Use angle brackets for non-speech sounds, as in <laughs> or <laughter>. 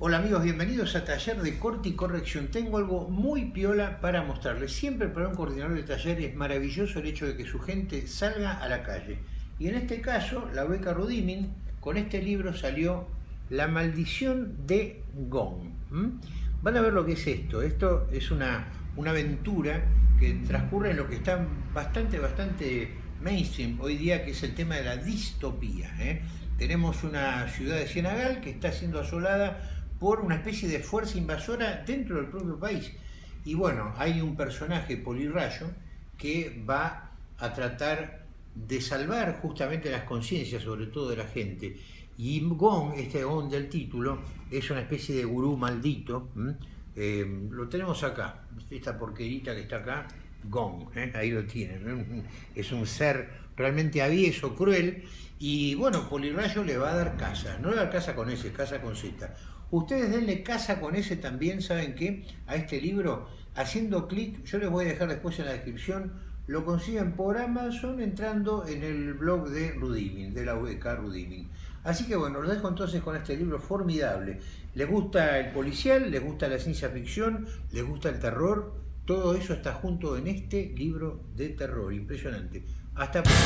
Hola amigos, bienvenidos a Taller de Corte y Corrección. Tengo algo muy piola para mostrarles. Siempre para un coordinador de taller es maravilloso el hecho de que su gente salga a la calle. Y en este caso, la beca Rudimin, con este libro salió La maldición de Gong. Van a ver lo que es esto. Esto es una, una aventura que transcurre en lo que está bastante, bastante mainstream hoy día, que es el tema de la distopía. ¿eh? Tenemos una ciudad de Cienagal que está siendo asolada por una especie de fuerza invasora dentro del propio país. Y bueno, hay un personaje, Polirrayo, que va a tratar de salvar justamente las conciencias, sobre todo de la gente. Y Gong, este Gong del título, es una especie de gurú maldito. Eh, lo tenemos acá, esta porquerita que está acá, Gong, ¿eh? ahí lo tienen. <laughs> Es un ser realmente avieso, cruel. Y bueno, Polirrayo le va a dar casa, no le va a dar casa con S, casa con Z Ustedes denle casa con ese también, ¿saben qué? A este libro, haciendo clic, yo les voy a dejar después en la descripción, lo consiguen por Amazon entrando en el blog de Rudimin, de la UBK Rudimin. Así que bueno, los dejo entonces con este libro formidable. ¿Les gusta el policial? ¿Les gusta la ciencia ficción? ¿Les gusta el terror? Todo eso está junto en este libro de terror, impresionante. Hasta pronto.